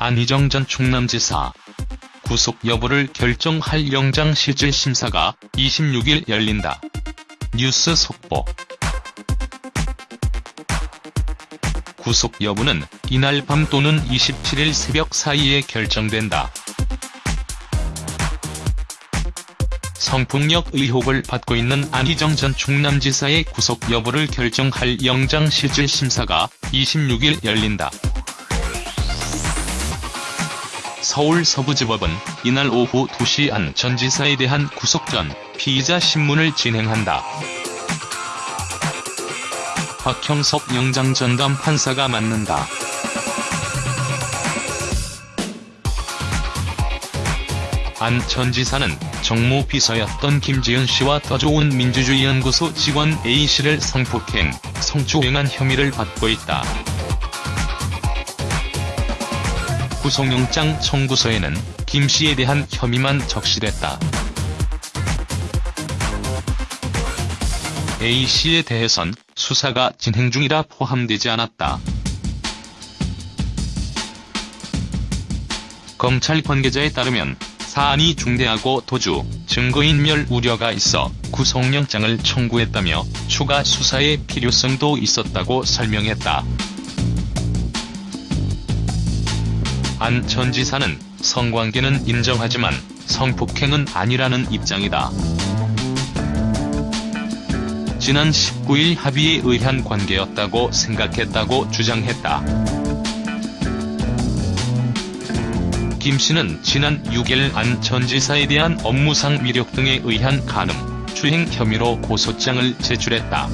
안희정 전 충남지사 구속 여부를 결정할 영장실질 심사가 26일 열린다. 뉴스 속보 구속 여부는 이날 밤 또는 27일 새벽 사이에 결정된다. 성폭력 의혹을 받고 있는 안희정 전 충남지사의 구속 여부를 결정할 영장실질 심사가 26일 열린다. 서울 서부지법은 이날 오후 2시 안 전 지사에 대한 구속 전 피의자 신문을 진행한다. 박형섭 영장전담 판사가 맡는다. 안 전 지사는 정무 비서였던 김지은 씨와 더 좋은 민주주의 연구소 직원 A씨를 성폭행, 성추행한 혐의를 받고 있다. 구속영장 청구서에는 김 씨에 대한 혐의만 적시됐다. A씨에 대해선 수사가 진행 중이라 포함되지 않았다. 검찰 관계자에 따르면 사안이 중대하고 도주, 증거인멸 우려가 있어 구속영장을 청구했다며 추가 수사의 필요성도 있었다고 설명했다. 안 전 지사는 성관계는 인정하지만 성폭행은 아니라는 입장이다. 지난 19일 합의에 의한 관계였다고 생각했다고 주장했다. 김 씨는 지난 6일 안 전 지사에 대한 업무상 위력 등에 의한 간음, 추행 혐의로 고소장을 제출했다.